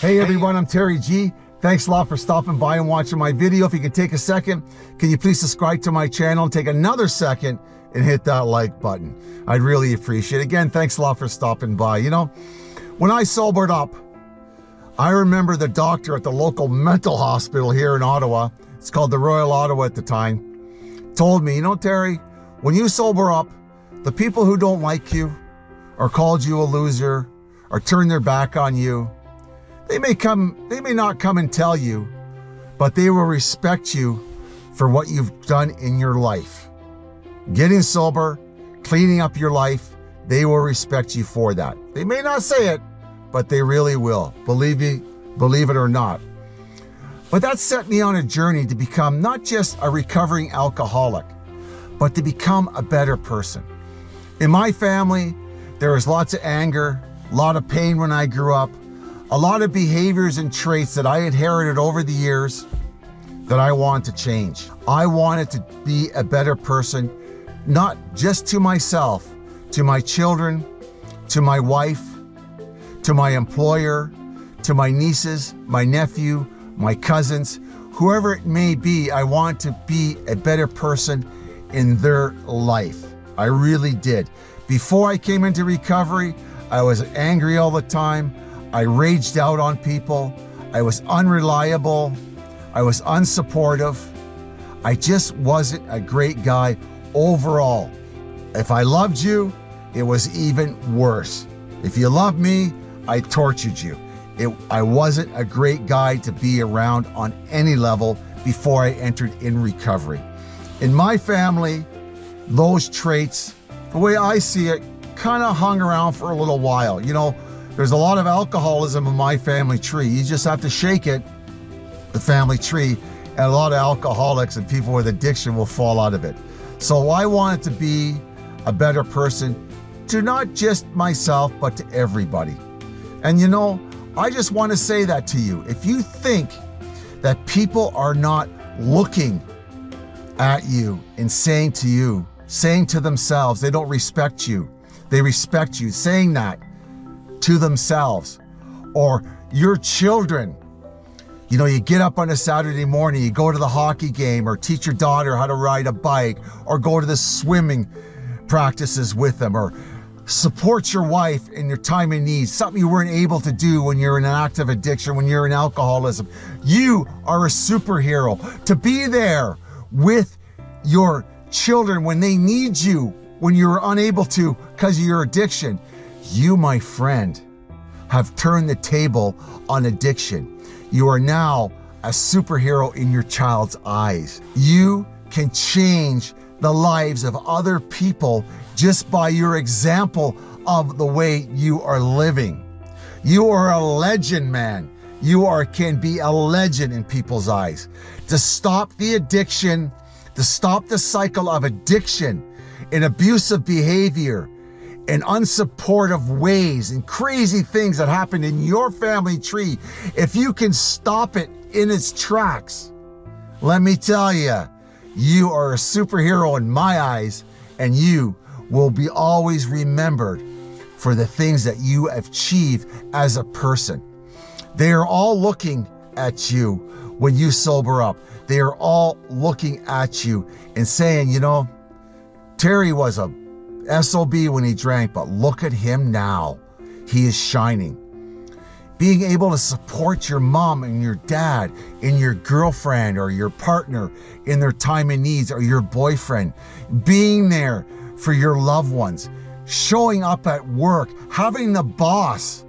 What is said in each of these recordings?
Hey everyone, I'm Terry G. Thanks a lot for stopping by and watching my video. If you can take a second, can you please subscribe to my channel and take another second and hit that like button. I'd really appreciate it. Again, thanks a lot for stopping by. You know, when I sobered up, I remember the doctor at the local mental hospital here in Ottawa, it's called the Royal Ottawa at the time, told me, you know, Terry, when you sober up, the people who don't like you or called you a loser or turn their back on you, they may come, they may not come and tell you, but they will respect you for what you've done in your life. Getting sober, cleaning up your life, they will respect you for that. They may not say it, but they really will. Believe me, believe it or not. But that set me on a journey to become not just a recovering alcoholic, but to become a better person. In my family, there was lots of anger, a lot of pain when I grew up, a lot of behaviors and traits that I inherited over the years that I want to change. I wanted to be a better person, not just to myself, to my children, to my wife, to my employer, to my nieces, my nephew, my cousins, whoever it may be, I want to be a better person in their life. I really did. Before I came into recovery, I was angry all the time. I raged out on people. I was unreliable. I was unsupportive. I just wasn't a great guy overall. If I loved you, it was even worse. If you loved me, I tortured you. It, I wasn't a great guy to be around on any level before I entered in recovery. In my family, those traits, the way I see it, kind of hung around for a little while. You know, there's a lot of alcoholism in my family tree. You just have to shake it, the family tree, and a lot of alcoholics and people with addiction will fall out of it. So I wanted to be a better person to not just myself, but to everybody. And you know, I just want to say that to you. If you think that people are not looking at you and saying to you, saying to themselves, they don't respect you, they respect you, saying that, to themselves or your children. You know, you get up on a Saturday morning, you go to the hockey game or teach your daughter how to ride a bike or go to the swimming practices with them or support your wife in your time of need, something you weren't able to do when you're in an active addiction, when you're in alcoholism. You are a superhero to be there with your children when they need you, when you're unable to because of your addiction. You, my friend, have turned the table on addiction. You are now a superhero in your child's eyes. You can change the lives of other people just by your example of the way you are living. You are a legend, man. You are can be a legend in people's eyes. To stop the addiction, to stop the cycle of addiction and abusive behavior, and unsupportive ways and crazy things that happen in your family tree, if you can stop it in its tracks, let me tell you, you are a superhero in my eyes and you will be always remembered for the things that you achieve as a person. They are all looking at you when you sober up. They are all looking at you and saying, you know, Terry was a SOB when he drank, but look at him now. He is shining. Being able to support your mom and your dad and your girlfriend or your partner in their time and needs or your boyfriend. Being there for your loved ones. Showing up at work, having the boss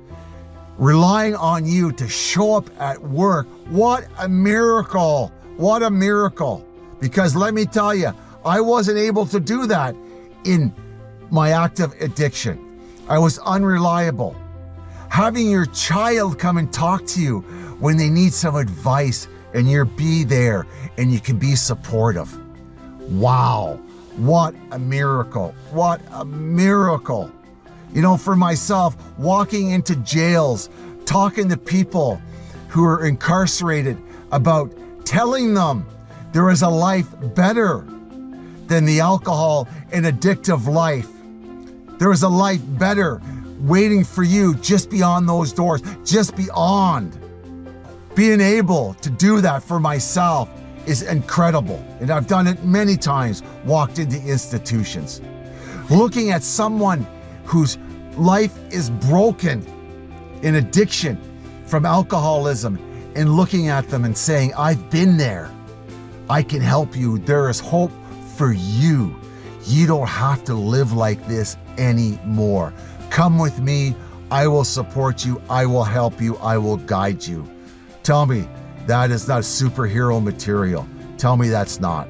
relying on you to show up at work. What a miracle. What a miracle. Because let me tell you, I wasn't able to do that in my active addiction. I was unreliable. Having your child come and talk to you when they need some advice and you're be there and you can be supportive. Wow, what a miracle. What a miracle. You know, for myself, walking into jails, talking to people who are incarcerated about telling them there is a life better than the alcohol and addictive life. There is a life better waiting for you just beyond those doors, just beyond. Being able to do that for myself is incredible. And I've done it many times, walked into institutions. Looking at someone whose life is broken in addiction from alcoholism and looking at them and saying, I've been there. I can help you. There is hope for you. You don't have to live like this anymore. Come with me. I will support you. I will help you. I will guide you. Tell me that is not superhero material. Tell me that's not.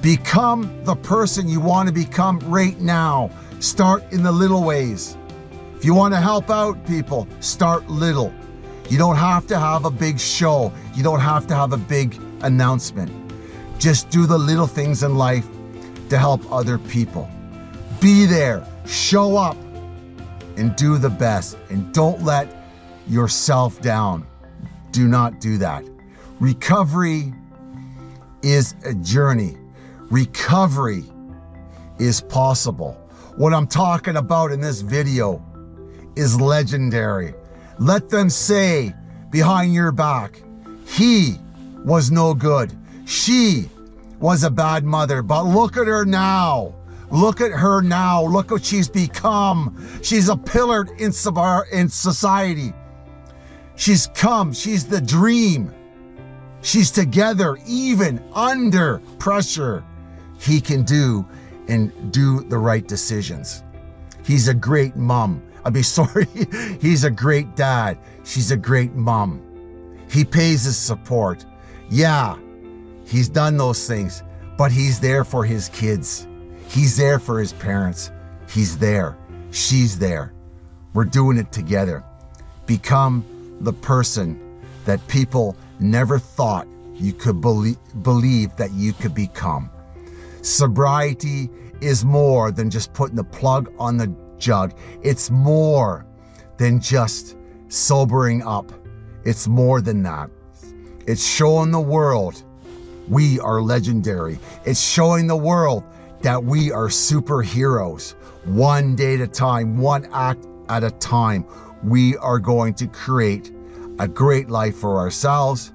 Become the person you want to become right now. Start in the little ways. If you want to help out people, start little. You don't have to have a big show. You don't have to have a big announcement. Just do the little things in life to help other people. Be there, show up, and do the best. And don't let yourself down. Do not do that. Recovery is a journey. Recovery is possible. What I'm talking about in this video is legendary. Let them say behind your back, he was no good. She was a bad mother, but look at her now. Look at her now. Look what she's become. She's a pillar in society. She's come. She's the dream. She's together, even under pressure. He can do and do the right decisions. He's a great mom. I'd be sorry, he's a great dad. She's a great mom. He pays his support. Yeah, he's done those things, but he's there for his kids. He's there for his parents. He's there. She's there. We're doing it together. Become the person that people never thought you could believe, believe that you could become. Sobriety is more than just putting the plug on the jug. It's more than just sobering up. It's more than that. It's showing the world we are legendary. It's showing the world that we are superheroes. One day at a time, one act at a time, we are going to create a great life for ourselves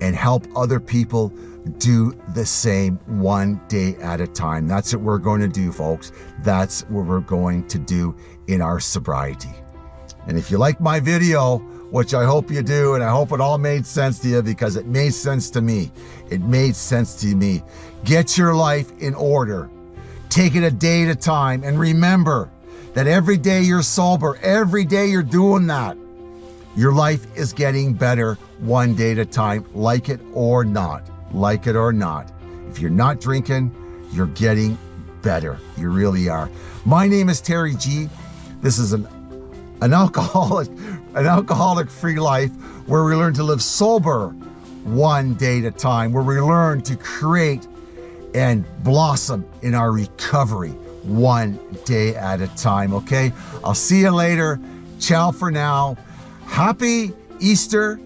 and help other people do the same one day at a time. That's what we're going to do, folks. That's what we're going to do in our sobriety. And if you like my video, which I hope you do, and I hope it all made sense to you because it made sense to me. It made sense to me. Get your life in order. Take it a day at a time. And remember that every day you're sober, every day you're doing that, your life is getting better one day at a time, like it or not like it or not. If you're not drinking, you're getting better. You really are. My name is Terry G. This is an an alcoholic, an alcoholic free life where we learn to live sober one day at a time, where we learn to create and blossom in our recovery one day at a time. Okay. I'll see you later. Ciao for now. Happy Easter.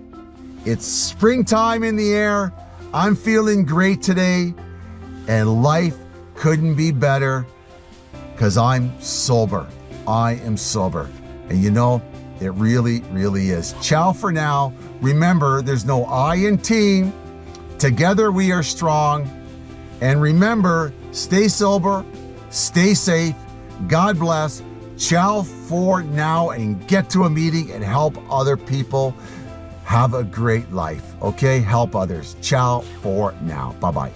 It's springtime in the air. I'm feeling great today, and life couldn't be better because I'm sober. I am sober. And you know, it really, really is. Ciao for now. Remember, there's no I in team. Together we are strong. And remember, stay sober, stay safe. God bless. Ciao for now and get to a meeting and help other people have a great life, okay? Help others. Ciao for now. Bye bye.